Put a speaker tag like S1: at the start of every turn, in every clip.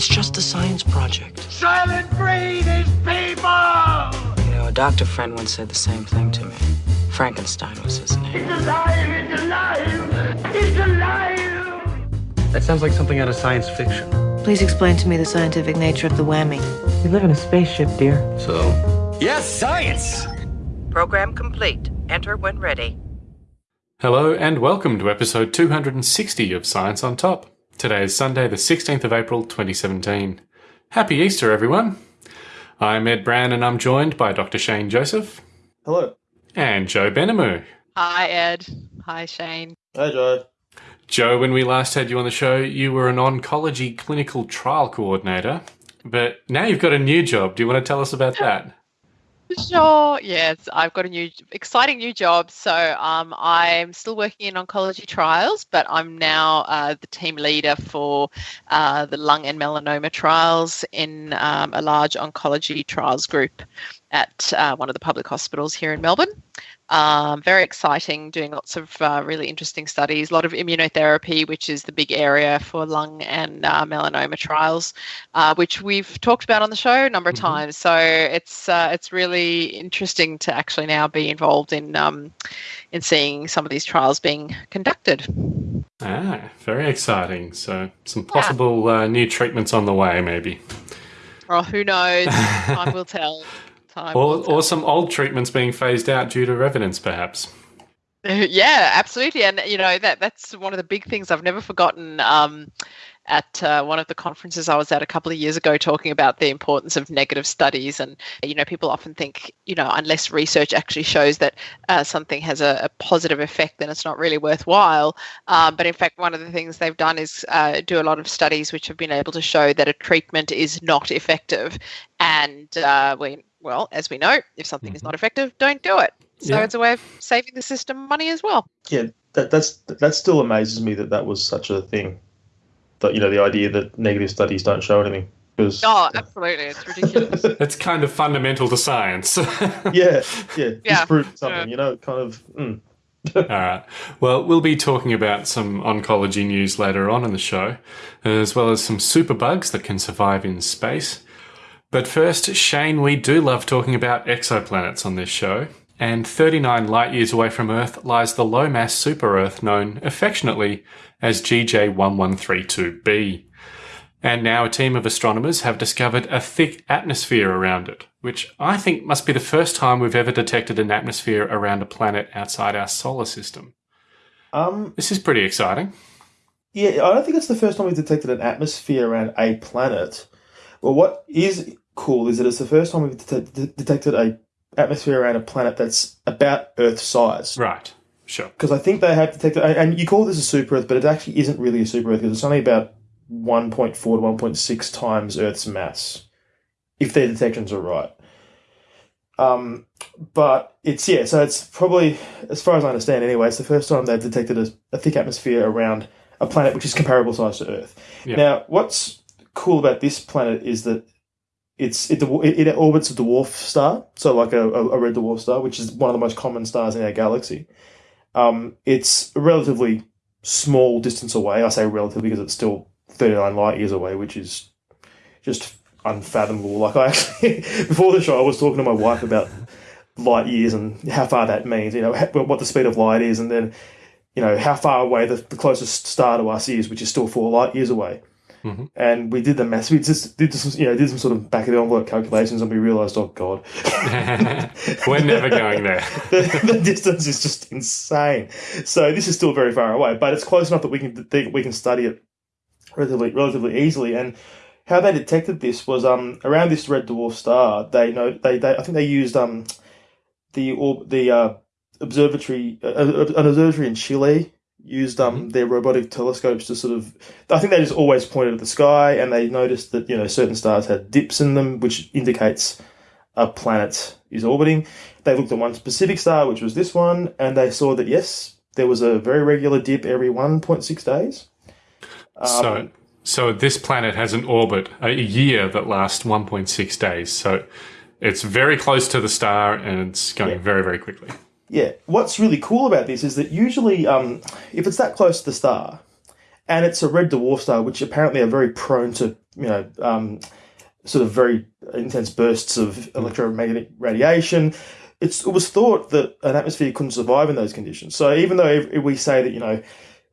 S1: It's just a science project.
S2: Soylent Green is people!
S1: You know, a doctor friend once said the same thing to me. Frankenstein was his name.
S2: It's alive! It's alive! It's alive!
S3: That sounds like something out of science fiction.
S4: Please explain to me the scientific nature of the whammy.
S1: We live in a spaceship, dear.
S3: So, yes, science!
S5: Program complete. Enter when ready.
S6: Hello and welcome to episode 260 of Science on Top. Today is Sunday, the 16th of April 2017. Happy Easter, everyone! I'm Ed Brown and I'm joined by Dr. Shane Joseph.
S7: Hello.
S6: And Joe Benamu.
S8: Hi, Ed. Hi, Shane.
S7: Hi, Joe.
S6: Joe, when we last had you on the show, you were an oncology clinical trial coordinator, but now you've got a new job. Do you want to tell us about that?
S8: Sure. Yes, I've got a new, exciting new job. So um, I'm still working in oncology trials, but I'm now uh, the team leader for uh, the lung and melanoma trials in um, a large oncology trials group at uh, one of the public hospitals here in Melbourne. Um, very exciting, doing lots of uh, really interesting studies, a lot of immunotherapy, which is the big area for lung and uh, melanoma trials, uh, which we've talked about on the show a number of mm-hmm. times. So it's uh, it's really interesting to actually now be involved in um, in seeing some of these trials being conducted.
S6: Ah, very exciting. So some possible yeah. Uh, new treatments on the way, maybe.
S8: Well, who knows? Time will tell
S6: time. Or, or some old treatments being phased out due to evidence, perhaps.
S8: Yeah, absolutely, and you know that that's one of the big things I've never forgotten. Um, at uh, one of the conferences I was at a couple of years ago, talking about the importance of negative studies, and you know people often think you know unless research actually shows that uh, something has a, a, positive effect, then it's not really worthwhile. Um, but in fact, one of the things they've done is uh, do a lot of studies which have been able to show that a treatment is not effective, and uh, we well, as we know, if something mm-hmm. is not effective, don't do it. So yeah. it's a way of saving the system money as well.
S7: Yeah, that that's that still amazes me that that was such a thing. That you know the idea that negative studies don't show anything. Because,
S8: oh, absolutely, it's ridiculous.
S6: it's kind of fundamental to science.
S7: yeah, yeah, yeah. something. Yeah. You know, kind of. Mm.
S6: All right. Well, we'll be talking about some oncology news later on in the show, as well as some superbugs that can survive in space. But first, Shane, we do love talking about exoplanets on this show. And 39 light years away from Earth lies the low mass super Earth known affectionately as GJ1132b. And now a team of astronomers have discovered a thick atmosphere around it, which I think must be the first time we've ever detected an atmosphere around a planet outside our solar system.
S7: Um,
S6: this is pretty exciting.
S7: Yeah, I don't think it's the first time we've detected an atmosphere around a planet. Well, what is cool is that it's the first time we've det- detected a atmosphere around a planet that's about Earth size.
S6: Right. Sure.
S7: Because I think they have detected, and you call this a super Earth, but it actually isn't really a super Earth because it's only about 1.4 to 1.6 times Earth's mass, if their detections are right. Um, but it's yeah, so it's probably, as far as I understand, anyway, it's the first time they've detected a, a thick atmosphere around a planet which is comparable size to Earth. Yeah. Now, what's cool about this planet is that it's it, it, it orbits a dwarf star, so like a, a, red dwarf star, which is one of the most common stars in our galaxy. Um, it's a relatively small distance away. I say relatively because it's still 39 light years away, which is just unfathomable. Like I actually, before the show, I was talking to my wife about light years and how far that means, you know, what the speed of light is, and then, you know, how far away the, the closest star to us is, which is still four light years away. Mm-hmm. And we did the math. We just did some, you know, did some sort of back of the envelope calculations, and we realised, oh god,
S6: we're never going there.
S7: the, the, distance is just insane. So this is still very far away, but it's close enough that we can we can study it relatively relatively easily. And how they detected this was um around this red dwarf star. They know they, they I think they used um the the uh, observatory uh, uh, an observatory in Chile used um, mm-hmm. their robotic telescopes to sort of I think they just always pointed at the sky and they noticed that you know certain stars had dips in them which indicates a planet is orbiting they looked at one specific star which was this one and they saw that yes there was a very regular dip every 1.6 days
S6: um, so so this planet has an orbit a year that lasts 1.6 days so it's very close to the star and it's going yeah. very very quickly
S7: yeah, what's really cool about this is that usually, um, if it's that close to the star, and it's a red dwarf star, which apparently are very prone to you know, um, sort of very intense bursts of electromagnetic radiation. It's, it was thought that an atmosphere couldn't survive in those conditions. So even though we say that you know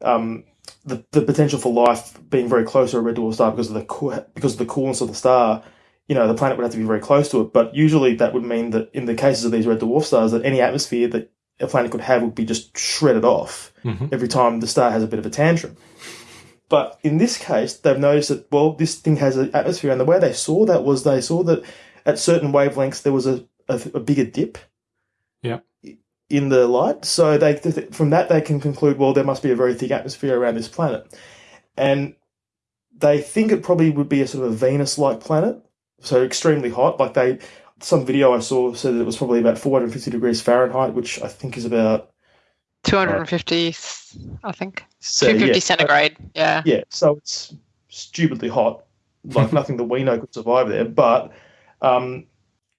S7: um, the, the potential for life being very close to a red dwarf star because of the co- because of the coolness of the star, you know, the planet would have to be very close to it. But usually that would mean that in the cases of these red dwarf stars, that any atmosphere that a planet could have would be just shredded off
S6: Mhm.
S7: every time the star has a bit of a tantrum. But in this case, they've noticed that well, this thing has an atmosphere, and the way they saw that was they saw that at certain wavelengths there was a, a, a bigger dip
S6: Yeah.
S7: in the light. So they from that they can conclude well there must be a very thick atmosphere around this planet, and they think it probably would be a sort of a Venus-like planet, so extremely hot. Like they, some video I saw said that it was probably about 450 degrees Fahrenheit, which I think is about
S8: 250, I think.
S7: so,
S8: 250
S7: yeah.
S8: centigrade. Yeah.
S7: Yeah, so it's stupidly hot, like nothing that we know could survive there. But um,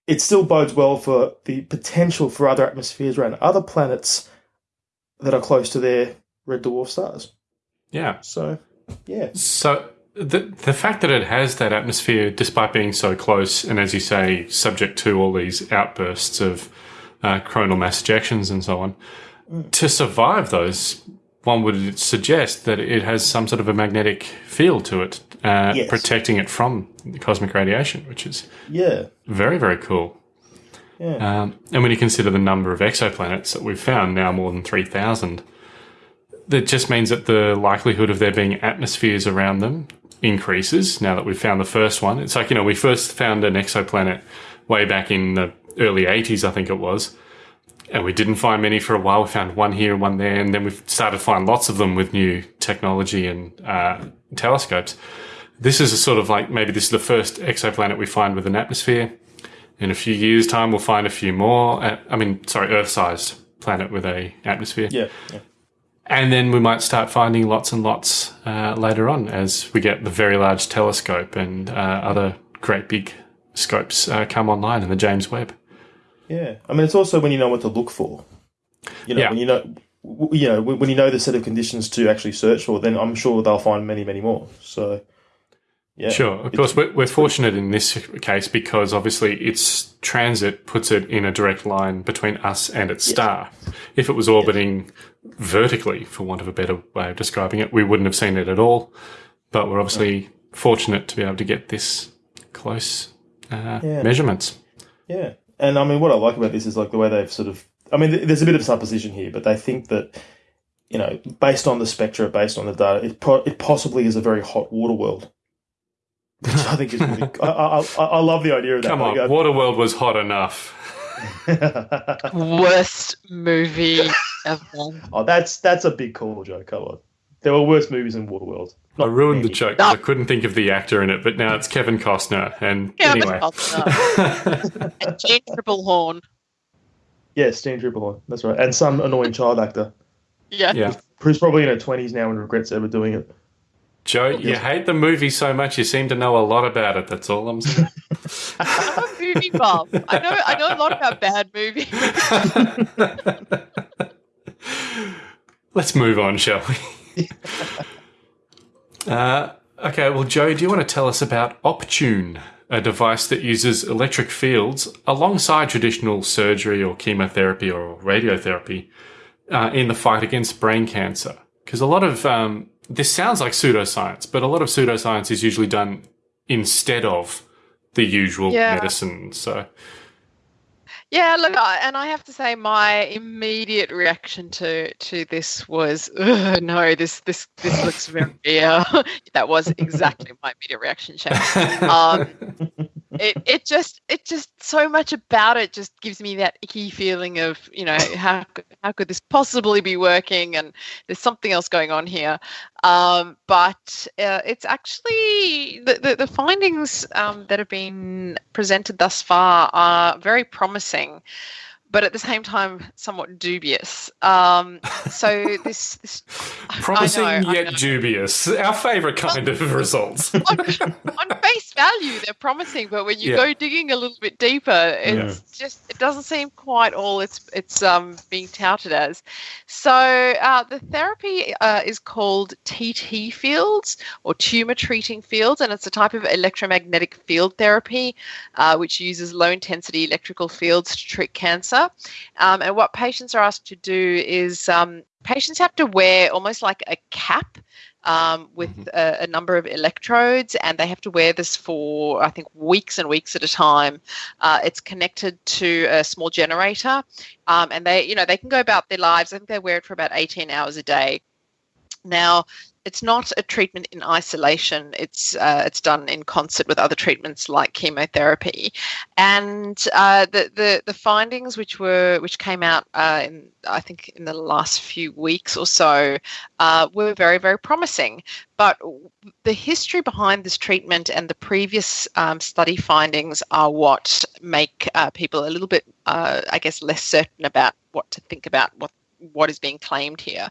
S7: it still bodes well for the potential for other atmospheres around other planets that are close to their red dwarf stars.
S6: Yeah.
S7: So, yeah,
S6: So the the fact that it has that atmosphere, despite being so close, and as you say, subject to all these outbursts of uh, coronal mass ejections and so on, to survive those, one would suggest that it has some sort of a magnetic field to it, uh,
S7: Yes.
S6: protecting it from cosmic radiation, which is
S7: yeah,
S6: very very cool.
S7: yeah,
S6: Um, and when you consider the number of exoplanets that we've found now, more than 3,000, that just means that the likelihood of there being atmospheres around them increases now that we've found the first one. It's like, you know, we first found an exoplanet way back in the early 80s, I think it was. And we didn't find many for a while. We found one here, one there, and then we've started to find lots of them with new technology and uh, telescopes. This is a sort of like maybe this is the first exoplanet we find with an atmosphere. In a few years' time, we'll find a few more. Uh, I mean, sorry, Earth-sized planet with a atmosphere,
S7: yeah, yeah.
S6: And then we might start finding lots and lots uh, later on as we get the very large telescope and uh, other great big scopes uh, come online in the James Webb.
S7: Yeah, I mean, it's also when you know what to look for. You know,
S6: Yeah.
S7: when you know, you know, when when you know the set of conditions to actually search for, then I'm sure they'll find many, many more. So, yeah,
S6: Sure. Of course, we're, we're fortunate in this case because obviously its transit puts it in a direct line between us and its star. If it was orbiting vertically, for want of a better way of describing it, we wouldn't have seen it at all. But we're obviously fortunate to be able to get this close uh,
S7: Yeah.
S6: measurements.
S7: Yeah, and I mean, what I like about this is like the way they've sort of. I mean, there's a bit of supposition here, but they think that you know, based on the spectra, based on the data, it po- it possibly is a very hot water world. Which I think is really. I, I, I, I love the idea of that.
S6: Come on,
S7: Like,
S6: Waterworld was hot enough.
S8: Worst movie ever.
S7: oh, that's that's a big call, Joe. Come on, there were worse movies in Waterworld.
S6: I ruined the
S7: joke.
S6: joke 'cause I couldn't think of the actor in it, but now it's Kevin Costner. And
S8: Yeah,
S6: anyway,
S8: and Jeanne Tripplehorn.
S7: Yeah, Steen Tripplehorn. That's right, and some annoying child actor
S8: Yeah.
S6: yeah.
S7: who's probably in her twenties now and regrets ever doing it.
S6: Joe, you hate the movie so much, you seem to know a lot about it. That's all I'm saying.
S8: I'm a movie buff. I know I know a lot about bad movies.
S6: Let's move on, shall we? uh, okay, well, Joe, do you want to tell us about Optune, a device that uses electric fields alongside traditional surgery or chemotherapy or radiotherapy uh, in the fight against brain cancer? Because a lot of um, this sounds like pseudoscience, but a lot of pseudoscience is usually done instead of the usual
S8: Yeah.
S6: medicine. So,
S8: Yeah, look, I, and I have to say, my immediate reaction to to this was, no, this this this looks very. Uh, that was exactly my immediate reaction. Shane. Um, it it just it just so much about it just gives me that icky feeling of you know how how could this possibly be working and there's something else going on here um, but uh, it's actually the, the, the findings um, that have been presented thus far are very promising but at the same time, somewhat dubious. Um, so this, this
S6: promising
S8: know,
S6: yet dubious. Our favourite kind of results.
S8: on, on face value, they're promising, but when you
S6: Yeah.
S8: go digging a little bit deeper, it's just it doesn't seem quite all it's it's um, being touted as. So uh, the therapy uh, is called TT fields or tumor treating fields, and it's a type of electromagnetic field therapy uh, which uses low intensity electrical fields to treat cancer. Um, and what patients are asked to do is um, patients have to wear almost like a cap um, with a, a number of electrodes, and they have to wear this for I think weeks and weeks at a time. Uh, it's connected to a small generator, um, and they you know they can go about their lives. I think they wear it for about 18 hours a day. Now, it's not a treatment in isolation. It's uh, it's done in concert with other treatments like chemotherapy, and uh, the, the the findings which were which came out uh, in I think in the last few weeks or so uh, were very very promising. But the history behind this treatment and the previous um, study findings are what make uh, people a little bit, uh, I guess, less certain about what to think about what what is being claimed here.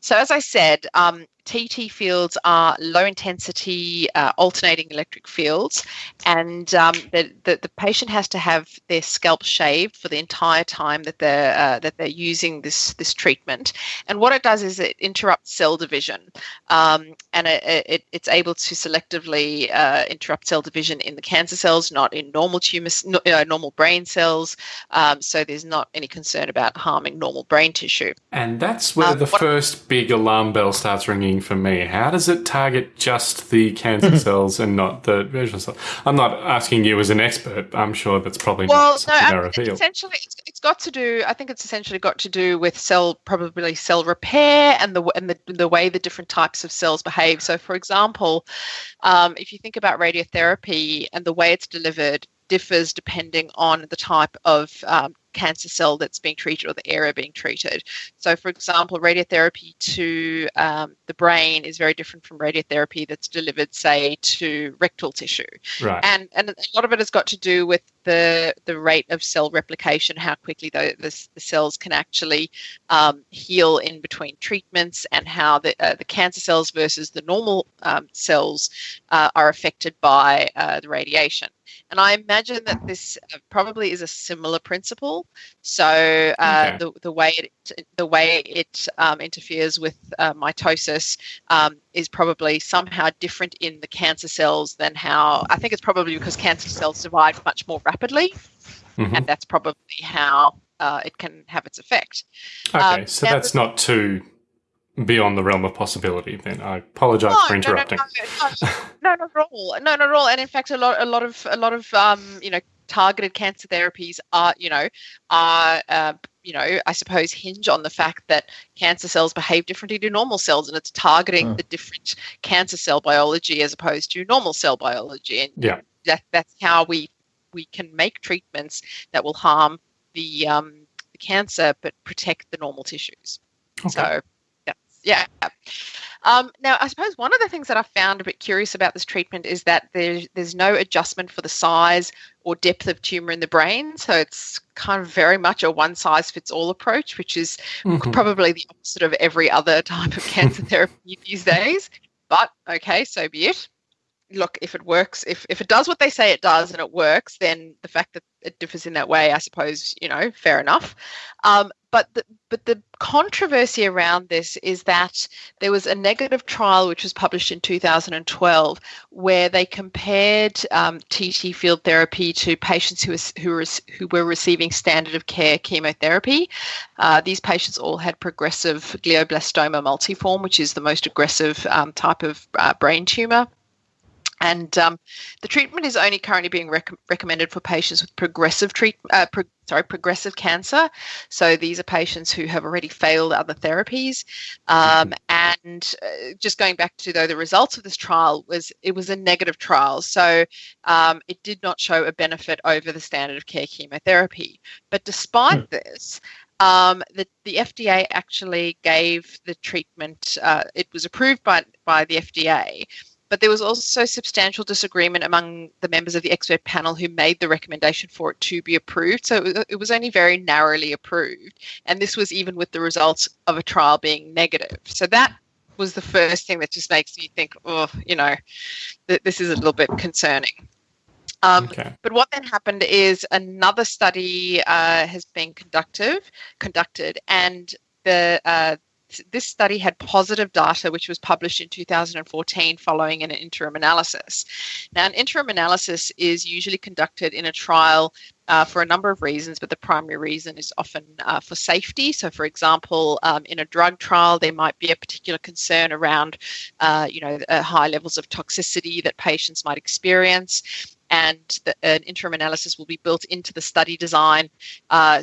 S8: So, as I said, um, TT fields are low intensity uh, alternating electric fields, and um, the, the the patient has to have their scalp shaved for the entire time that they're uh, that they're using this this treatment. And what it does is it interrupts cell division, um, and it, it, it's able to selectively uh, interrupt cell division in the cancer cells, not in normal tumors, no, uh, normal brain cells. Um, so there's not any concern about harming normal brain tissue.
S6: And that's where
S8: Um,
S6: the first big alarm bell starts ringing for me. How does it target just the cancer cells and not the visual cells? I'm not asking you as an expert. I'm sure that's probably
S8: Well,
S6: not
S8: no, I-
S6: reveal.
S8: essentially, it's, it's got to do. I think it's essentially got to do with cell, probably cell repair, and the and the, the way the different types of cells behave. So, for example, um, if you think about radiotherapy and the way it's delivered differs depending on the type of um, cancer cell that's being treated or the area being treated. So, for example, radiotherapy to um, the brain is very different from radiotherapy that's delivered, say, to rectal tissue
S6: Right.
S8: and and a lot of it has got to do with the the rate of cell replication, how quickly the the, the cells can actually um, heal in between treatments, and how the uh, the cancer cells versus the normal um, cells uh, are affected by uh, the radiation. And I imagine that this uh, probably is a similar principle. So uh,
S6: Okay.
S8: the the way it the way it um, interferes with uh, mitosis um, is probably somehow different in the cancer cells than how I think it's probably because cancer cells divide much more rapidly,
S6: Mhm.
S8: and that's probably how uh, it can have its effect.
S6: Okay,
S8: um,
S6: so that's not too beyond the realm of possibility. Then I apologise for interrupting.
S8: No, no, no, no, not at all. No, not at all. And in fact, a lot, a lot of, a lot of, um, you know, targeted cancer therapies are, you know, are, uh, you know, I suppose hinge on the fact that cancer cells behave differently to normal cells, and it's targeting
S7: Mm.
S8: the different cancer cell biology as opposed to normal cell biology. And
S6: Yeah.
S8: that that's how we we can make treatments that will harm the um, the cancer but protect the normal tissues.
S6: Okay.
S8: So that's yeah. Um, now, I suppose one of the things that I found a bit curious about this treatment is that there's there's no adjustment for the size or depth of tumor in the brain. So it's kind of very much a one size fits all approach, which is
S6: Mhm.
S8: probably the opposite of every other type of cancer therapy these days. But okay, so be it. Look, if it works, if, if it does what they say it does and it works, then the fact that it differs in that way, I suppose, you know, fair enough. Um, but the, but the controversy around this is that there was a negative trial which was published in 2012 where they compared um, TT field therapy to patients who, was, who, was, who were receiving standard of care chemotherapy. Uh, these patients all had progressive glioblastoma multiforme, which is the most aggressive um, type of uh, brain tumor. And um, the treatment is only currently being rec- recommended for patients with progressive treat, uh, pro- sorry, progressive cancer. So these are patients who have already failed other therapies. Um, and uh, just going back to though the results of this trial was it was a negative trial, so um, it did not show a benefit over the standard of care chemotherapy. But despite this, um, the, the FDA actually gave the treatment, uh, it was approved by, by the FDA, but there was also substantial disagreement among the members of the expert panel who made the recommendation for it to be approved. So it, was only very narrowly approved, and this was even with the results of a trial being negative. So that was the first thing that just makes me think, oh, you know, th- this is a little bit concerning. Um,
S6: Okay.
S8: But what then happened is another study uh, has been conducted, conducted, and the uh, this study had positive data, which was published in 2014 following an interim analysis. Now, an interim analysis is usually conducted in a trial uh, for a number of reasons, but the primary reason is often uh, for safety. So, for example, um, in a drug trial, there might be a particular concern around, uh, you know, uh, high levels of toxicity that patients might experience and the, an interim analysis will be built into the study design. Uh,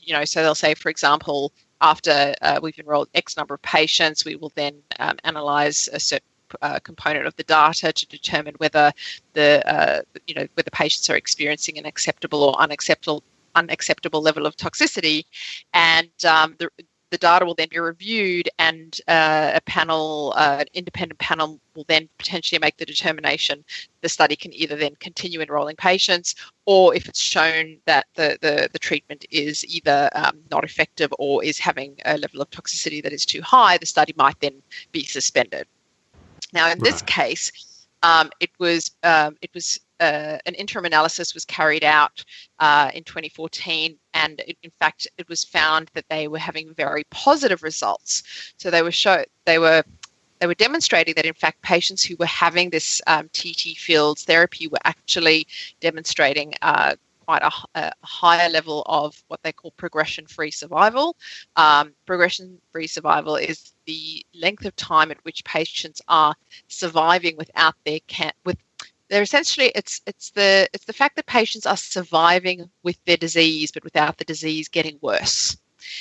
S8: you know, so they'll say, for example, after uh, we've enrolled X number of patients, we will then um, analyze a certain uh, component of the data to determine whether the uh, you know whether patients are experiencing an acceptable or unacceptable unacceptable level of toxicity, and um, the the data will then be reviewed, and uh, a panel, uh, an independent panel, will then potentially make the determination. The study can either then continue enrolling patients, or if it's shown that the the, the treatment is either um, not effective or is having a level of toxicity that is too high, the study might then be suspended. Now, in this case, um, it was um, it was uh, an interim analysis was carried out uh, in 2014, and it, in fact, it was found that they were having very positive results. So they were show they were they were demonstrating that in fact patients who were having this um, TT fields therapy were actually demonstrating uh, quite a higher level of what they call progression-free survival. Um, progression-free survival is the length of time at which patients are surviving without their can with they're essentially it's it's the it's the fact that patients are surviving with their disease but without the disease getting worse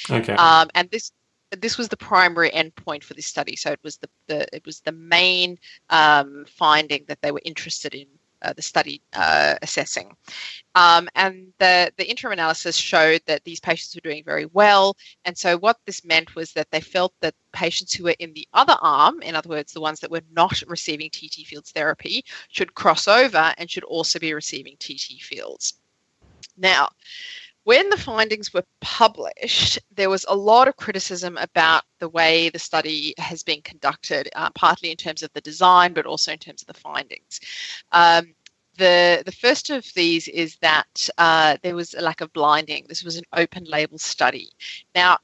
S6: Okay.
S8: um, and this this was the primary endpoint for this study so it was the, the it was the main um, finding that they were interested in the study uh, assessing. Um, and the the interim analysis showed that these patients were doing very well. And so what this meant was that they felt that patients who were in the other arm in other words the ones that were not receiving tt fields therapy should cross over and should also be receiving tt fields. Now when the findings were published, there was a lot of criticism about the way the study has been conducted, uh, partly in terms of the design, but also in terms of the findings. Um, the, the first of these is that uh, there was a lack of blinding. This was an open label study. Now,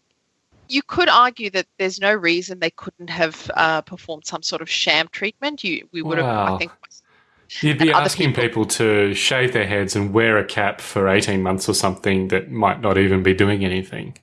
S8: you could argue that there's no reason they couldn't have uh, performed some sort of sham treatment. You, we would have, I think,
S6: You'd be asking people. to shave their heads and wear a cap for 18 months or something that might not even be doing anything.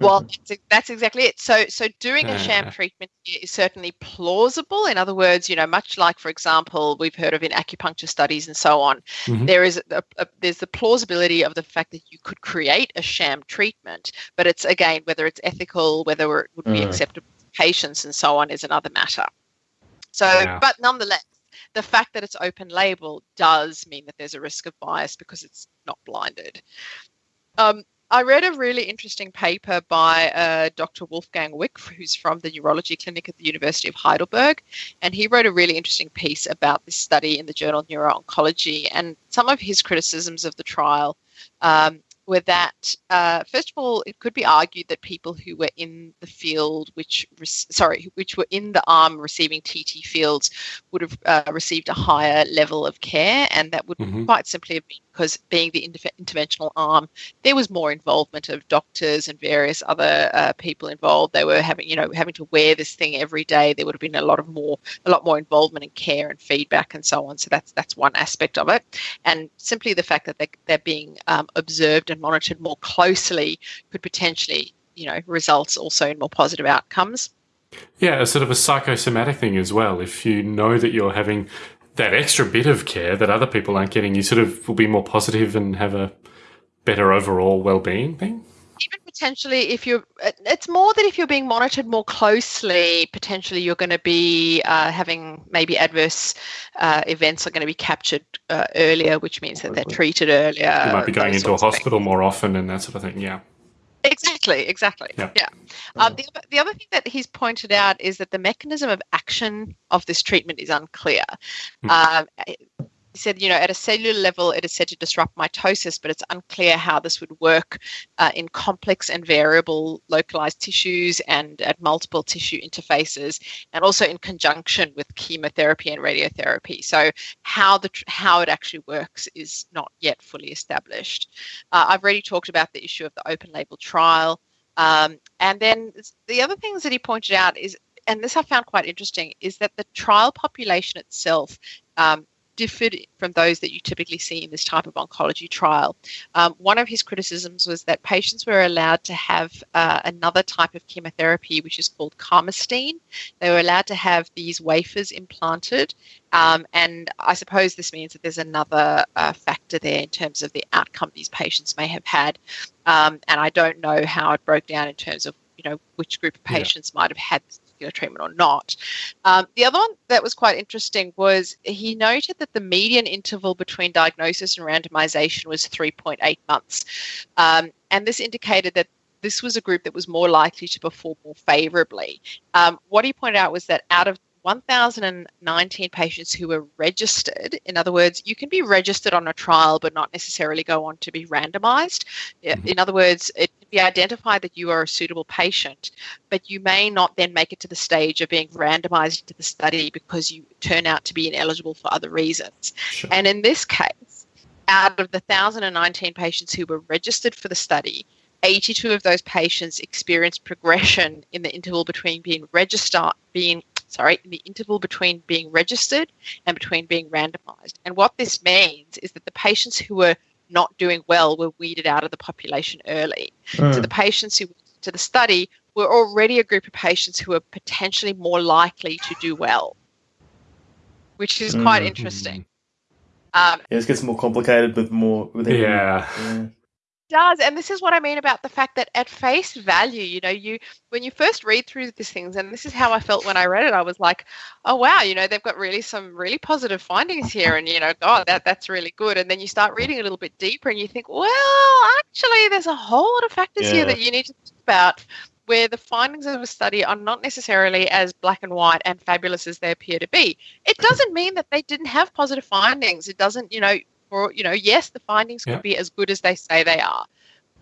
S8: Well, that's, that's exactly it. So, so doing a sham treatment is certainly plausible. In other words, you know, much like, for example, we've heard of in acupuncture studies and so on,
S6: Mhm.
S8: there is a, a, there's the plausibility of the fact that you could create a sham treatment, but it's again whether it's ethical, whether it would be
S7: Mm.
S8: acceptable to patients and so on is another matter. So,
S6: Yeah.
S8: but nonetheless, the fact that it's open label does mean that there's a risk of bias because it's not blinded. Um, I read a really interesting paper by uh, Dr. Wolfgang Wick, who's from the neurology clinic at the University of Heidelberg, and he wrote a really interesting piece about this study in the journal Neuro-Oncology. And some of his criticisms of the trial um, were that, uh, first of all, it could be argued that people who were in the field, which rec- sorry, which were in the arm receiving TT fields, would have uh, received a higher level of care, and that would
S6: Mhm.
S8: quite simply have been because being the inter- interventional arm, there was more involvement of doctors and various other uh, people involved. They were having, you know, having to wear this thing every day. There would have been a lot of more, a lot more involvement and care and feedback and so on. So that's that's one aspect of it, and simply the fact that they, they're being um, observed and monitored more closely could potentially, you know, result also in more positive outcomes.
S6: Yeah, a sort of a psychosomatic thing as well. If you know that you're having that extra bit of care that other people aren't getting, you sort of will be more positive and have a better overall well-being thing.
S8: even potentially if you're it's more that if you're being monitored more closely potentially you're going to be uh, having maybe adverse uh, events are going to be captured uh, earlier which means that they're treated earlier
S6: You might be going into a
S8: sorts of things.
S6: hospital more often and that sort of thing. Yeah.
S8: Exactly, exactly.
S6: Yeah.
S8: Yeah. Um, the, other- the other thing that he's pointed out is that the mechanism of action of this treatment is unclear.
S6: Hmm.
S8: Um, he said, you know, at a cellular level, it is said to disrupt mitosis, but it's unclear how this would work uh, in complex and variable localized tissues and at multiple tissue interfaces, and also in conjunction with chemotherapy and radiotherapy. So, how the how it actually works is not yet fully established. Uh, I've already talked about the issue of the open label trial. Um, and then the other things that he pointed out is, and this I found quite interesting, is that the trial population itself um, differed from those that you typically see in this type of oncology trial. Um, one of his criticisms was that patients were allowed to have uh, another type of chemotherapy, which is called carmustine. They were allowed to have these wafers implanted. Um, and I suppose this means that there's another uh, factor there in terms of the outcome these patients may have had. Um, and I don't know how it broke down in terms of you know which group of
S6: Yeah.
S8: patients might have had particular treatment or not. Um, the other one that was quite interesting was he noted that the median interval between diagnosis and randomization was 3.8 months, um, and this indicated that. This was a group that was more likely to perform more favorably. Um, what he pointed out was that out of 1,019 patients who were registered. In other words, you can be registered on a trial but not necessarily go on to be randomized.
S6: Mhm.
S8: In other words, it be identified that you are a suitable patient, but you may not then make it to the stage of being randomized into the study because you turn out to be ineligible for other reasons.
S6: Sure.
S8: And in this case, out of the 1,019 patients who were registered for the study, 82 of those patients experienced progression in the interval between being registered, being sorry, in the interval between being registered and between being randomized. And what this means is that the patients who were not doing well were weeded out of the population early. So
S7: Hmm.
S8: the patients who went to the study were already a group of patients who were potentially more likely to do well, which is quite
S7: Mm.
S8: interesting. Um,
S7: Yeah, this gets more complicated with more. With every-
S6: Yeah.
S7: yeah.
S8: Does and this is what i mean about the fact that at face value you know you when you first read through these things and this is how i felt when i read it i was like oh wow you know they've got really some really positive findings here and you know god that that's really good and then you start reading a little bit deeper and you think well actually there's a whole lot of factors here that you need to think about where the findings of a study are not necessarily as black and white and fabulous as they appear to be. It doesn't mean that they didn't have positive findings. It doesn't you know or you know yes the findings could be as good as they say they are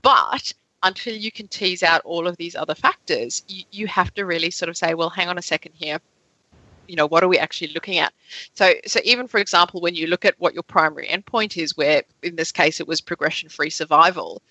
S8: but until you can tease out all of these other factors you, you have to really sort of say well hang on a second here. You know what are we actually looking at? So so even for example when you look at what your primary endpoint is where in this case it was progression free survival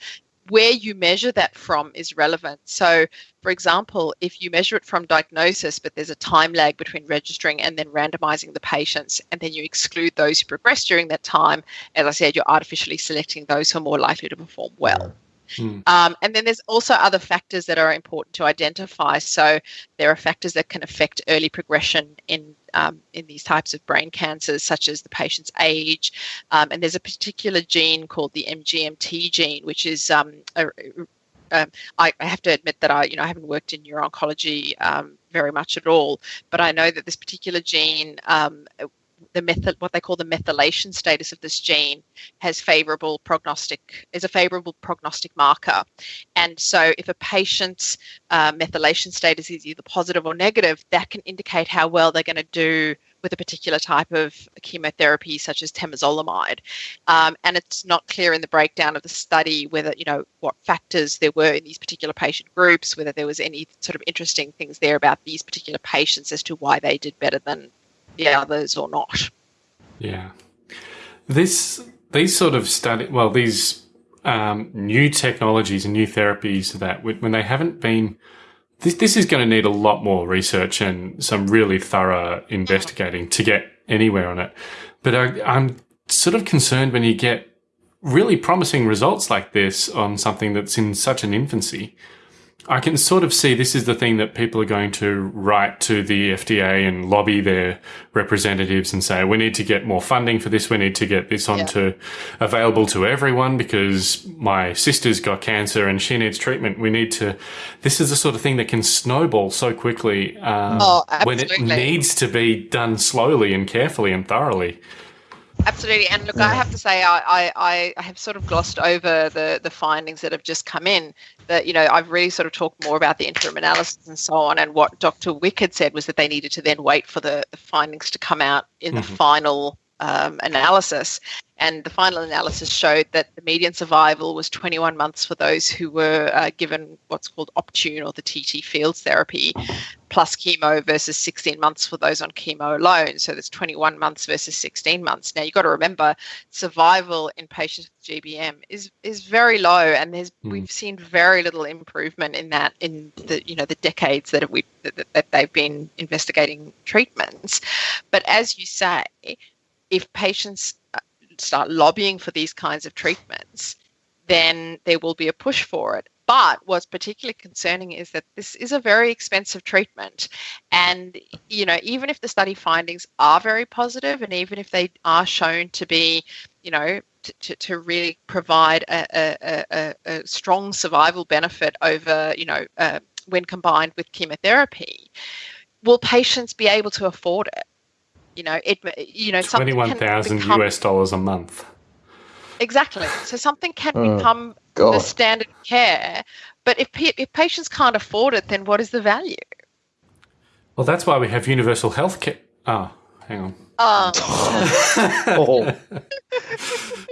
S8: where you measure that from is relevant so for example if you measure it from diagnosis but there's a time lag between registering and then randomizing the patients and then you exclude those who progress during that time as i said you're artificially selecting those who are more likely to perform well
S6: Hmm.
S8: um, and then there's also other factors that are important to identify. So there are factors that can affect early progression in um, in these types of brain cancers, such as the patient's age. Um, and there's a particular gene called the MGMT gene, which is um, um, have to admit that I, you know, I haven't worked in neuro-oncology um, very much at all, but I know that this particular gene, um, the method, what they call the methylation status of this gene, has favorable prognostic is a favorable prognostic marker. And so if a patient's uh, methylation status is either positive or negative that can indicate how well they're going to do with a particular type of chemotherapy such as temozolomide. Um, and it's not clear in the breakdown of the study whether you know what factors there were in these particular patient groups whether there was any sort of interesting things there about these particular patients as to why they did better than the others or not
S6: Yeah. This these sort of study well these um, new technologies and new therapies that when they haven't been this this is going to need a lot more research and some really thorough investigating to get anywhere on it. But I, I'm sort of concerned when you get really promising results like this on something that's in such an infancy. I can sort of see this is the thing that people are going to write to the FDA and lobby their representatives and say, we need to get more funding for this. We need to get this onto available to everyone because my sister's got cancer and she needs treatment. We need to, this is the sort of thing that can snowball so quickly um,
S8: Oh,
S6: when it needs to be done slowly and carefully and thoroughly.
S8: Absolutely, and look, I have to say, I, I, I have sort of glossed over the the findings that have just come in. That you know, I've really sort of talked more about the interim analysis and so on. And what Dr. Wick had said was that they needed to then wait for the, the findings to come out in the mm-hmm. final um, analysis. And the final analysis showed that the median survival was 21 months for those who were uh, given what's called Optune or the TT Fields therapy plus chemo versus 16 months for those on chemo alone. So there's 21 months versus 16 months. Now you've got to remember survival in patients with GBM is is very low, and there's
S6: Mm.
S8: we've seen very little improvement in that in the you know the decades that we that, that they've been investigating treatments. But as you say, if patients uh, start lobbying for these kinds of treatments, then there will be a push for it. But what's particularly concerning is that this is a very expensive treatment. And, you know, even if the study findings are very positive and even if they are shown to be, you know, to, to, really provide a, a, a, a strong survival benefit over, you know, uh, when combined with chemotherapy, will patients be able to afford it? You know, it, you know, something can
S6: Twenty-one thousand
S8: become-
S6: US dollars a month.
S8: Exactly. So something can
S7: Oh,
S8: become
S7: God.
S8: the standard of care, but if if patients can't afford it, then what is the value?
S6: Well, that's why we have universal health care. Oh, hang on.
S8: Uh,
S7: Oh.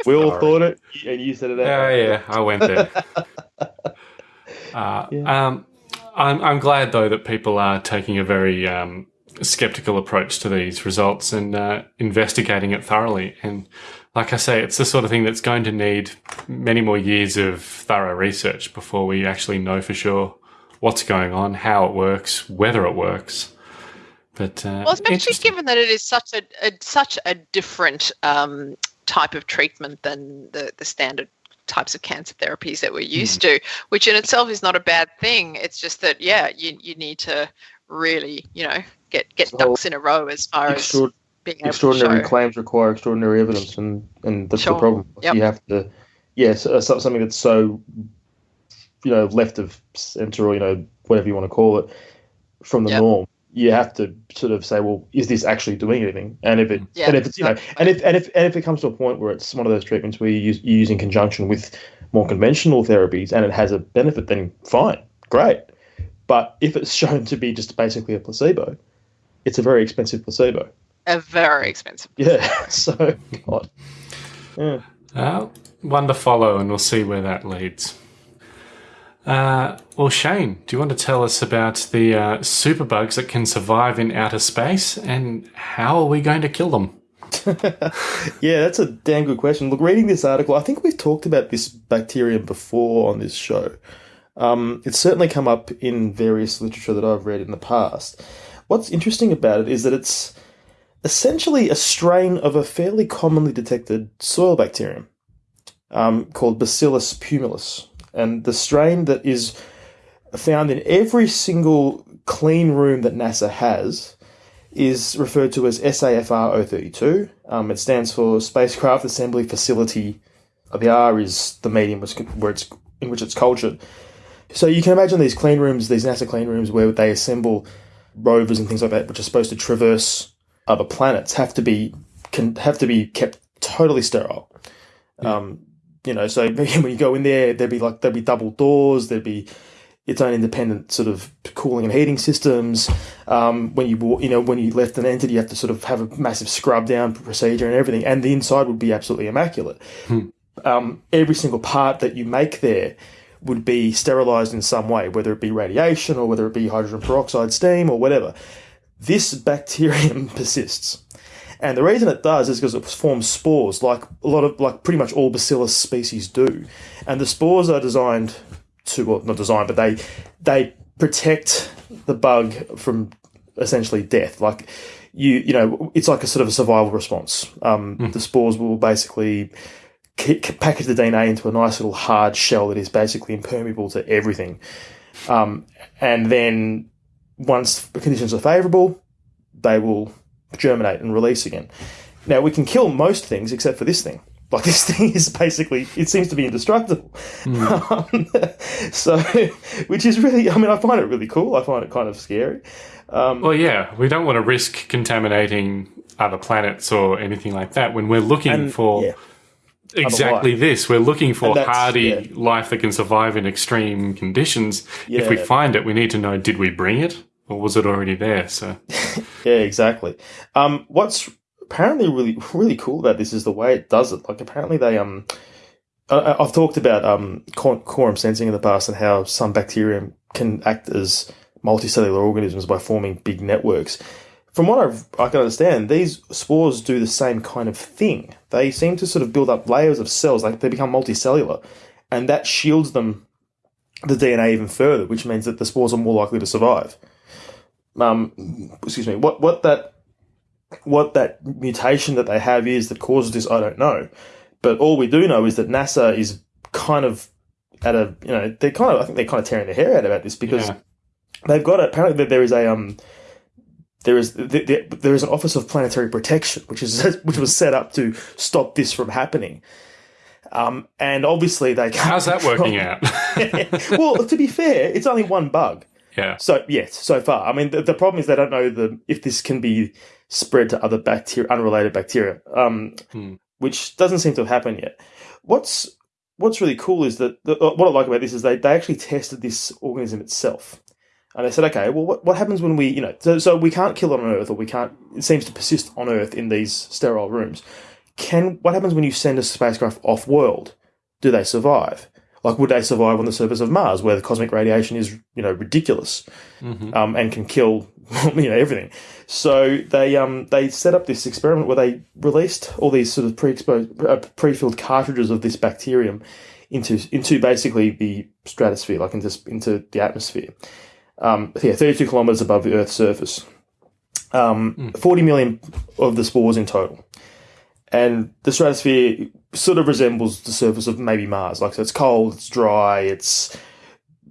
S7: we all thought it, and you said it out.
S6: Yeah, yeah, I went there. uh, um, I'm, I'm glad though that people are taking a very um, skeptical approach to these results and uh, investigating it thoroughly. And like I say, it's the sort of thing that's going to need many more years of thorough research before we actually know for sure what's going on, how it works, whether it works. But uh,
S8: well, especially given that it is such a, a such a different um, type of treatment than the, the standard types of cancer therapies that we're used to, which in itself is not a bad thing. It's just that yeah, you you need to really you know get get
S7: So-
S8: ducks in a row as far as being able
S7: extraordinary
S8: to show.
S7: claims require extraordinary evidence, and, and that's
S8: Sure.
S7: the problem.
S8: Yep.
S7: You have to, yes, yeah, so, something that's so, you know, left of center or you know whatever you want to call it, from the
S8: Yep.
S7: norm. You have to sort of say, well, is this actually doing anything? And if it,
S8: Yeah,
S7: and if it's you know, and if and if and if it comes to a point where it's one of those treatments where you use, you use in conjunction with more conventional therapies and it has a benefit, then fine, great. But if it's shown to be just basically a placebo, it's a very expensive placebo.
S8: a very expensive.
S7: Yeah. So, God. Yeah.
S6: Uh, one to follow, and we'll see where that leads. Uh, well, Shane, do you want to tell us about the uh, superbugs that can survive in outer space and how are we going to kill them?
S7: Yeah, that's a damn good question. Look, reading this article, I think we've talked about this bacterium before on this show. Um, it's certainly come up in various literature that I've read in the past. What's interesting about it is that it's essentially a strain of a fairly commonly detected soil bacterium um, called Bacillus pumilus. And the strain that is found in every single clean room that NASA has is referred to as SAFR 032. Um, it stands for Spacecraft Assembly Facility. The R is the medium where it's, in which it's cultured. So you can imagine these clean rooms, these NASA clean rooms, where they assemble rovers and things like that, which are supposed to traverse other planets, have to be can have to be kept totally sterile. Um, you know, so when you go in there, there'd be like there'd be double doors, there'd be its own independent sort of cooling and heating systems. Um, when you you know when you left an entity, you have to sort of have a massive scrub down procedure and everything, and the inside would be absolutely immaculate. Um, every single part that you make there would be sterilized in some way, whether it be radiation or whether it be hydrogen peroxide steam or whatever. This bacterium persists. And the reason it does is because it forms spores, like a lot of, like pretty much all bacillus species do. And the spores are designed to, well, not designed, but they they protect the bug from essentially death. Like you, you know, it's like a sort of a survival response. Um, The spores will basically package the DNA into a nice little hard shell that is basically impermeable to everything. Um, and then once the conditions are favourable, they will germinate and release again. Now we can kill most things except for this thing. Like this thing is basically, it seems to be indestructible. Um, so, which is really, I mean, I find it really cool. I find it kind of scary. Um,
S6: Well, yeah, we don't want to risk contaminating other planets or anything like that when we're looking
S7: And,
S6: for
S7: yeah.
S6: Exactly this. We're looking for hardy
S7: yeah.
S6: life that can survive in extreme conditions. If we find it, we need to know did we bring it or was it already there? So,
S7: Yeah, exactly. Um, what's apparently really really cool about this is the way it does it. Like apparently they um, I, I've talked about um quorum sensing in the past and how some bacterium can act as multicellular organisms by forming big networks. From what I've, I can understand, these spores do the same kind of thing. They seem to sort of build up layers of cells, like they become multicellular, and that shields them the DNA even further, which means that the spores are more likely to survive. Um, excuse me. What what that what that mutation that they have is that causes this, I don't know. But all we do know is that NASA is kind of at a you know they're kind of I think they're kind of tearing their hair out about this because
S6: Yeah.
S7: they've got apparently that there is a um there is th- th- there is an Office of Planetary Protection which is which was set up to stop this from happening. Um, and obviously they can't
S6: how's that working out?
S7: well, to be fair, it's only one bug.
S6: yeah.
S7: So yes, so far. I mean, the, the problem is they don't know the if this can be spread to other bacteria, unrelated bacteria, um,
S6: Hmm.
S7: which doesn't seem to have happened yet. What's What's really cool is that the, what I like about this is they, they actually tested this organism itself, and they said, okay, well, what, what happens when we, you know, so, so we can't kill it on Earth, or we can't. It seems to persist on Earth in these sterile rooms. Can what happens when you send a spacecraft off world? Do they survive? Like, would they survive on the surface of Mars, where the cosmic radiation is, you know, ridiculous, um, and can kill, you know, everything? So they um they set up this experiment where they released all these sort of pre-exposed, uh, pre-filled cartridges of this bacterium into into basically the stratosphere, like into into the atmosphere. Um, yeah, thirty-two kilometers above the Earth's surface. Um, forty million of the spores in total and the stratosphere sort of resembles the surface of maybe Mars. Like, so it's cold, it's dry, it's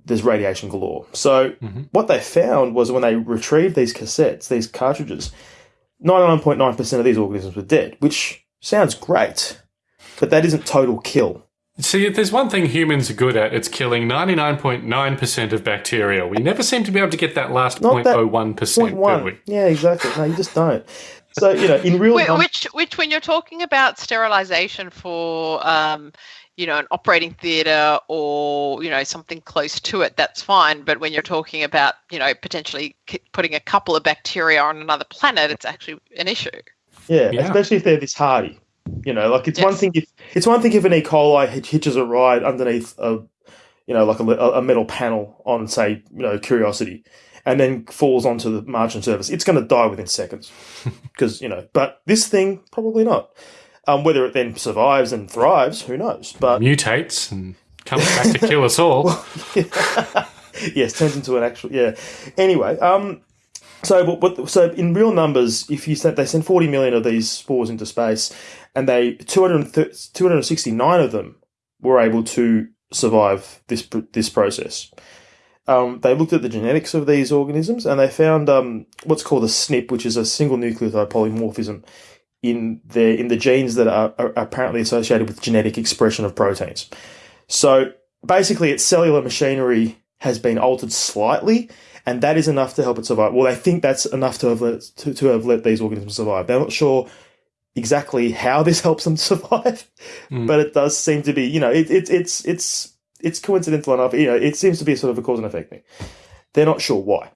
S7: there's radiation galore. So what they found was when they retrieved these cassettes, these cartridges, ninety nine point nine percent of these organisms were dead, which sounds great, but that isn't total kill.
S6: See, if there's one thing humans are good at, it's killing 99.9% of bacteria. We never seem to be able to get that last
S7: Not that
S6: 0.01%,
S7: Point
S6: do
S7: one,
S6: we?
S7: yeah, exactly. No, you just don't. So you know, in real
S8: Wh-
S7: num-
S8: which, which, when you're talking about sterilization for, um, you know, an operating theatre or you know something close to it, that's fine. But when you're talking about, you know, potentially putting a couple of bacteria on another planet, it's actually an issue.
S7: Yeah,
S6: Yeah.
S7: especially if they're this hardy. You know, like it's one thing if it's one thing if an E. coli hitches a ride underneath a, you know, like a, a metal panel on, say, you know, Curiosity, and then falls onto the Martian surface. It's going to die within seconds because you know. But this thing probably not. Um, whether it then survives and thrives, who knows? But
S6: Mutates and comes back to kill us all.
S7: yes, turns into an actual yeah. Anyway, um, so but what, so in real numbers, if you they sent forty million of these spores into space, and they 230 269 of them were able to survive this this process. Um, they looked at the genetics of these organisms and they found um, what's called a SNP, which is a single nucleotide polymorphism in the in the genes that are, are apparently associated with genetic expression of proteins. So basically, its cellular machinery has been altered slightly, and that is enough to help it survive. Well, they think that's enough to have let to, to have let these organisms survive. They're not sure exactly how this helps them survive, but it does seem to be. You know, it, it, it's it's it's coincidental enough. You know, it seems to be sort of a cause and effect thing. They're not sure why.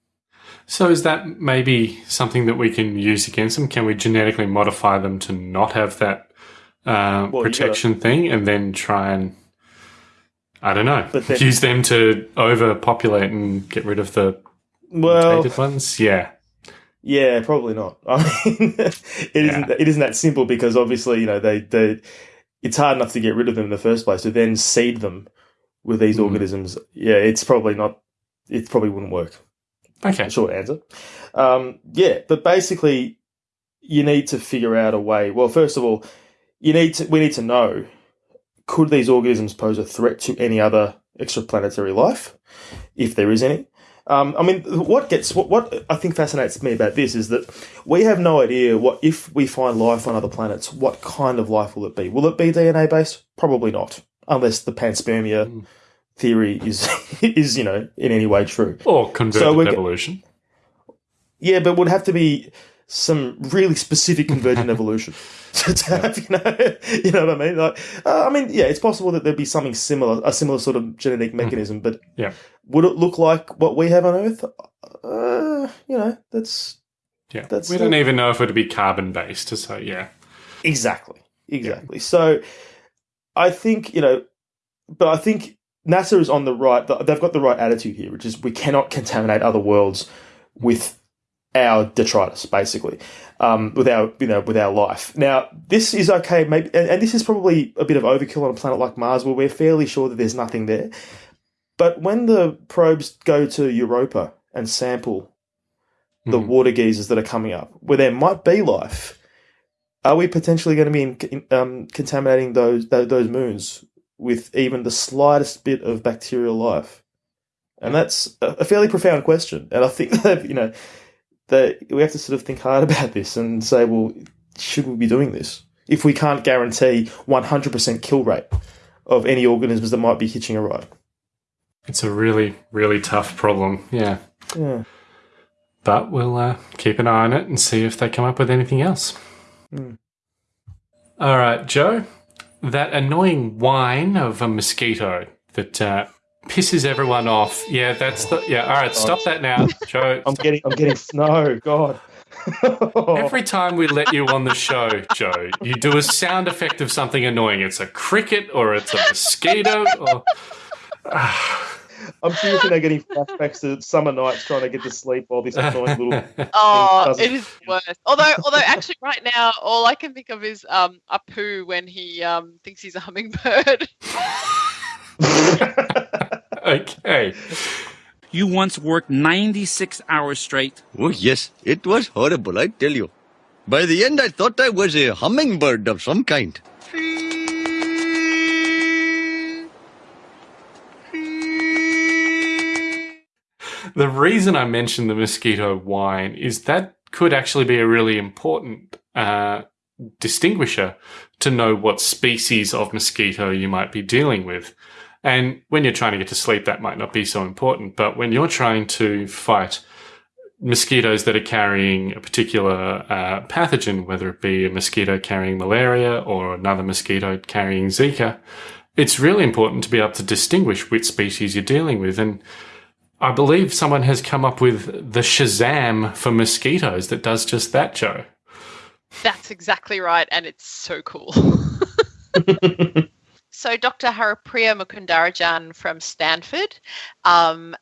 S6: So is that maybe something that we can use against them? Can we genetically modify them to not have that uh,
S7: Well,
S6: protection thing and then try and, I don't know,
S7: But then-
S6: use them to overpopulate and get rid of the
S7: Well,
S6: ones? Yeah.
S7: Yeah, probably not. I mean, it isn't. It isn't that simple because obviously, you know, they, they it's hard enough to get rid of them in the first place. To then seed them with these organisms, yeah, it's probably not. It probably wouldn't work.
S6: Okay.
S7: Short answer. Um, yeah, but basically, you need to figure out a way. Well, first of all, you need to. We need to know: could these organisms pose a threat to any other extraplanetary life, if there is any? Um, I mean, what gets what, what I think fascinates me about this is that we have no idea what if we find life on other planets. What kind of life will it be? Will it be DNA based? Probably not, unless the panspermia
S6: Mm.
S7: theory is is you know in any way true.
S6: Or convergent
S7: So
S6: evolution.
S7: Yeah, but it would have to be some really specific convergent evolution to, have, you know, you know what I mean? Like, uh, I mean, yeah, it's possible that there'd be something similar, a similar sort of genetic mechanism, but
S6: Mm-hmm. Yeah.
S7: would it look like what we have on Earth? Uh, you know, that's
S6: Yeah.
S7: That's
S6: we don't even know if it'd be carbon based, so yeah.
S7: exactly, exactly. So, I think you know, but I think NASA is on the right. They've got the right attitude here, which is we cannot contaminate other worlds with our detritus, basically, um, with our you know with our life. Now, this is okay, maybe, and, and this is probably a bit of overkill on a planet like Mars, where we're fairly sure that there's nothing there. But when the probes go to Europa and sample the
S6: Mhm.
S7: water geysers that are coming up, where there might be life, are we potentially going to be in, um, contaminating those, those moons with even the slightest bit of bacterial life? And that's a, a fairly profound question. And I think that you know that we have to sort of think hard about this and say, well, should we be doing this if we can't guarantee 100% kill rate of any organisms that might be hitching a ride?
S6: It's a really, really tough problem. Yeah.
S7: Yeah.
S6: But we'll uh, keep an eye on it and see if they come up with anything else.
S7: Hmm.
S6: All right, Joe. That annoying whine of a mosquito that uh, pisses everyone off. Yeah, that's the. Yeah, all right, stop that now, Joe.
S7: I'm getting, I'm getting, no, God.
S6: Every time we let you on the show, Joe, you do a sound effect of something annoying. It's a cricket or it's a mosquito or.
S7: I'm seriously now getting flashbacks to summer nights trying to get to sleep while this annoying little.
S8: Oh, it is worse. Although, although actually, right now, all I can think of is um, Apu when he um, thinks he's a hummingbird.
S6: okay.
S9: You once worked 96 hours straight.
S10: Oh, yes, it was horrible, I tell you. By the end, I thought I was a hummingbird of some kind.
S6: The reason I mentioned the mosquito whine is that could actually be a really important uh, distinguisher to know what species of mosquito you might be dealing with. And when you're trying to get to sleep, that might not be so important. But when you're trying to fight mosquitoes that are carrying a particular uh, pathogen, whether it be a mosquito carrying malaria or another mosquito carrying Zika, it's really important to be able to distinguish which species you're dealing with. And I believe someone has come up with the Shazam for mosquitoes that does just that, Joe.
S8: That's exactly right, and it's so cool. so, Dr. Haripriya Mukundarajan from Stanford, um,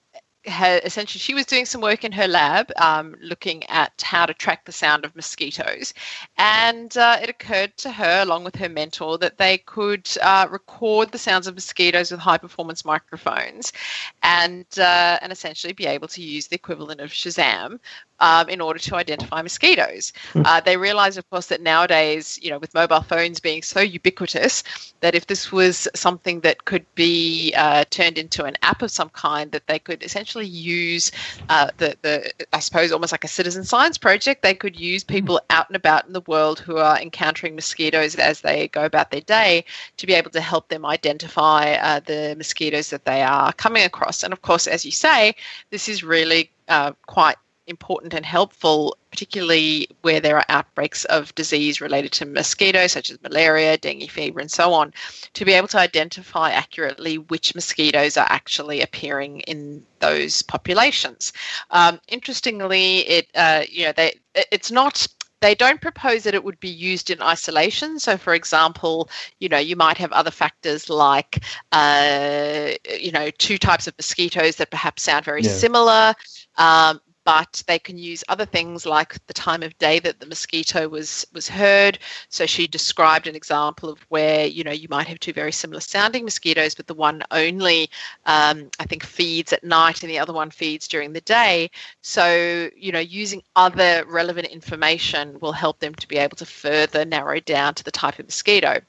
S8: ha essentially, she was doing some work in her lab um, looking at how to track the sound of mosquitoes. And uh, it occurred to her, along with her mentor, that they could uh, record the sounds of mosquitoes with high performance microphones and, uh, and essentially be able to use the equivalent of Shazam um, in order to identify mosquitoes. Uh, they realized, of course, that nowadays, you know, with mobile phones being so ubiquitous, that if this was something that could be uh, turned into an app of some kind, that they could essentially use uh, the, the, I suppose, almost like a citizen science project. They could use people out and about in the world who are encountering mosquitoes as they go about their day to be able to help them identify uh, the mosquitoes that they are coming across. And of course, as you say, this is really uh, quite important and helpful, particularly where there are outbreaks of disease related to mosquitoes, such as malaria, dengue fever, and so on, to be able to identify accurately which mosquitoes are actually appearing in those populations. Um, interestingly, it uh, you know they it's not they don't propose that it would be used in isolation. So, for example, you know, you might have other factors like, uh, you know, two types of mosquitoes that perhaps sound very
S7: Yeah.
S8: similar. Um, but they can use other things like the time of day that the mosquito was was heard. So she described an example of where you know you might have two very similar sounding mosquitoes, but the one only um, I think feeds at night and the other one feeds during the day. So you know using other relevant information will help them to be able to further narrow down to the type of mosquito.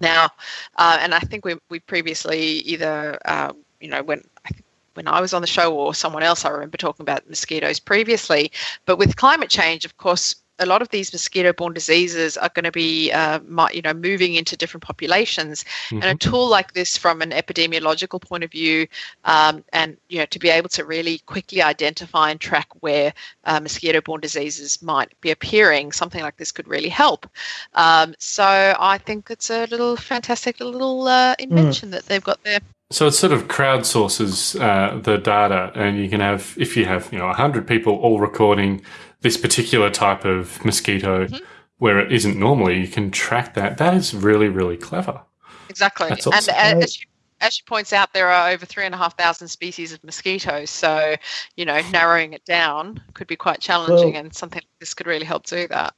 S8: Now, uh, and I think we we previously either uh, you know when when I was on the show or someone else. I remember talking about mosquitoes previously, but with climate change, of course, a lot of these mosquito-borne diseases are going to be, uh, you know, moving into different populations. Mm-hmm. And a mm-hmm. tool like this, from an epidemiological point of view, um, and you know, to be able to really quickly identify and track where uh, mosquito-borne diseases might be appearing, something like this could really help. Um, so I think it's a little fantastic little uh, invention mm. that they've got there.
S6: So it sort of crowdsources uh, the data, and you can have, if you have, you know, hundred people all recording this particular type of mosquito mm-hmm. where it isn't normally, you can track that. That is really, really clever.
S8: Exactly. Awesome. And as she, as she points out, there are over three and a half thousand species of mosquitoes. So, you know, narrowing it down could be quite challenging, well, and something like this could really help do that.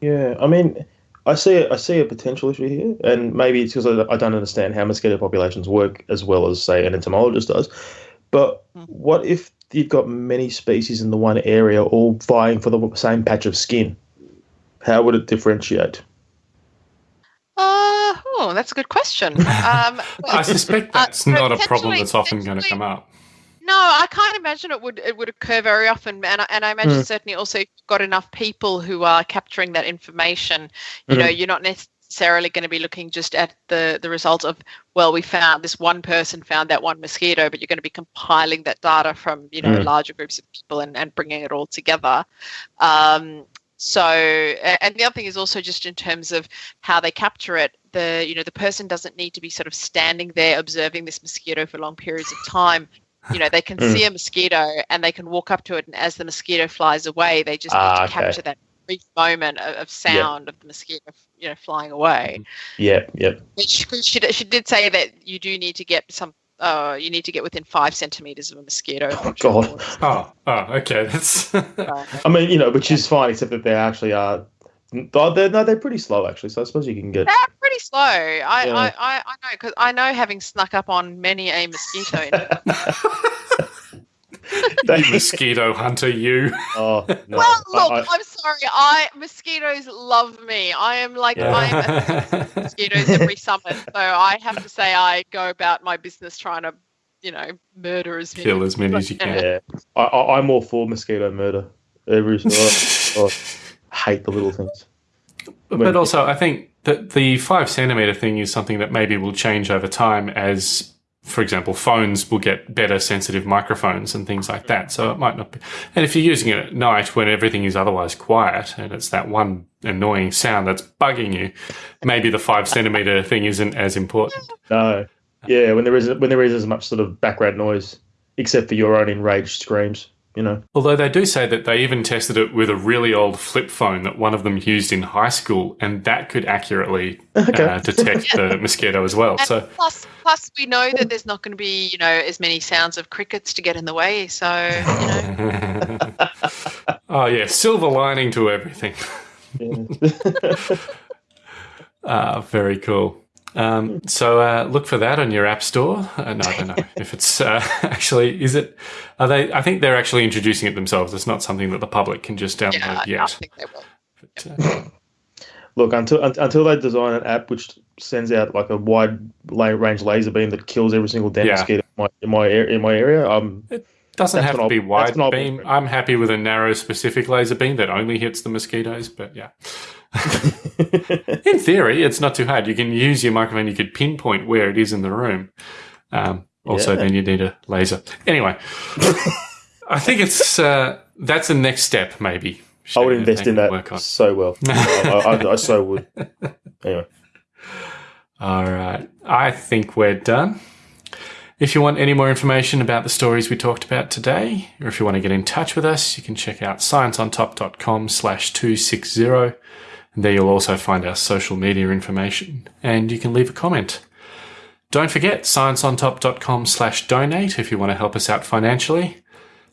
S7: Yeah, I mean, I see I see a potential issue here, and maybe it's because I, I don't understand how mosquito populations work as well as say an entomologist does. But mm. what if you've got many species in the one area all vying for the same patch of skin. How would it differentiate?
S8: Uh, oh, that's a good question. Um,
S6: I suspect uh, that's uh, not a problem that's often going to come up.
S8: No, I can't imagine it would it would occur very often, and I, and I imagine mm. certainly also got enough people who are capturing that information. You mm. know, you're not necessarily going to be looking just at the the result of well we found this one person found that one mosquito but you're going to be compiling that data from you know mm. larger groups of people and, and bringing it all together um, so and the other thing is also just in terms of how they capture it the you know the person doesn't need to be sort of standing there observing this mosquito for long periods of time you know they can mm. see a mosquito and they can walk up to it and as the mosquito flies away they just ah, need to okay. capture that brief moment of, of sound yep. of the mosquito, you know, flying away.
S7: Yeah, yep.
S8: She, she, she did say that you do need to get some. Uh, you need to get within five centimeters of a mosquito.
S7: Oh God!
S6: Oh, oh, okay. That's.
S7: I mean, you know, which is fine, except that there actually are. They're, no, they're pretty slow actually. So I suppose you can get.
S8: They're pretty slow. I, yeah. I, I, I know because I know having snuck up on many a mosquito.
S6: you mosquito hunter, you.
S7: Oh, no.
S8: Well, look, I, am sorry. I mosquitoes love me. I am like yeah. I am mosquitoes every summer, so I have to say I go about my business trying to, you know, murder as
S6: many, kill as many as you can.
S7: Yeah, I, I, am all for mosquito murder. Every oh, I oh. hate the little things.
S6: But also, I think that the five centimeter thing is something that maybe will change over time as for example, phones will get better sensitive microphones and things like that. So it might not be. And if you're using it at night when everything is otherwise quiet and it's that one annoying sound that's bugging you, maybe the five centimeter thing isn't as important.
S7: No. Yeah, when there is when there is as much sort of background noise, except for your own enraged screams you know.
S6: Although they do say that they even tested it with a really old flip phone that one of them used in high school, and that could accurately okay. uh, detect the mosquito as well.
S8: And
S6: so
S8: plus, plus we know that there's not going to be you know as many sounds of crickets to get in the way. So you know.
S6: oh yeah, silver lining to everything. Ah, very cool. Um, so uh, look for that on your app store. Uh, no, I don't know if it's uh, actually is it. Are they? I think they're actually introducing it themselves. It's not something that the public can just download yeah, yet. I think they will.
S7: But, uh, look until until they design an app which sends out like a wide range laser beam that kills every single damn yeah. mosquito in my in my, in my area. Um,
S6: it doesn't have to be wide beam. I'm happy with a narrow, specific laser beam that only hits the mosquitoes. But yeah. in theory, it's not too hard. You can use your microphone. You could pinpoint where it is in the room. Um, also, yeah. then you need a laser. Anyway, I think it's uh, that's the next step. Maybe
S7: I would invest in that so well. I, I, I so would. Anyway.
S6: All right. I think we're done. If you want any more information about the stories we talked about today, or if you want to get in touch with us, you can check out scienceontop.com slash 260. And there you'll also find our social media information and you can leave a comment. Don't forget scienceontop.com slash donate if you want to help us out financially.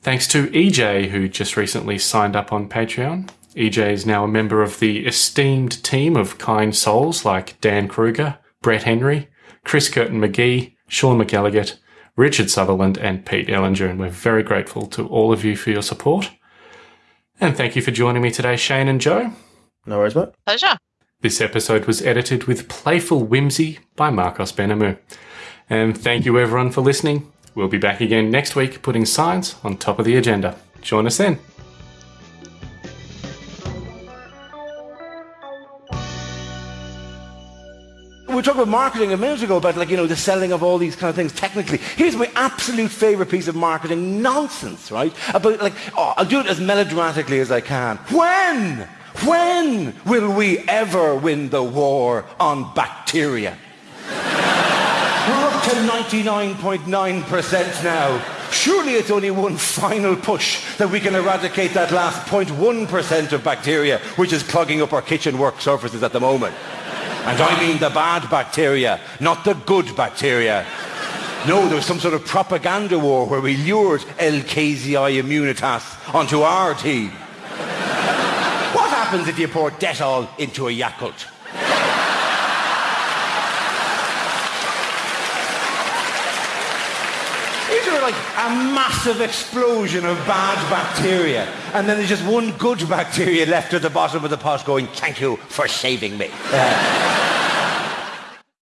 S6: Thanks to EJ who just recently signed up on Patreon. EJ is now a member of the esteemed team of kind souls like Dan Kruger, Brett Henry, Chris Curtin McGee, Sean McElligott, Richard Sutherland, and Pete Ellinger, and we're very grateful to all of you for your support. And thank you for joining me today, Shane and Joe.
S7: No worries, mate.
S8: Pleasure.
S6: This episode was edited with playful whimsy by Marcos Benamu. And thank you everyone for listening. We'll be back again next week putting science on top of the agenda. Join us then.
S11: We were talking about marketing a minute ago about like, you know, the selling of all these kind of things technically. Here's my absolute favorite piece of marketing nonsense, right? About like, oh, I'll do it as melodramatically as I can. When? When will we ever win the war on bacteria? We're up to 99.9% now. Surely it's only one final push that we can eradicate that last 0.1% of bacteria which is clogging up our kitchen work surfaces at the moment. And I mean the bad bacteria, not the good bacteria. No, there was some sort of propaganda war where we lured LKZI Immunitas onto our team. What happens if you pour Dettol into a Yakult? Is there like a massive explosion of bad bacteria and then there's just one good bacteria left at the bottom of the pot going, thank you for saving me. Uh,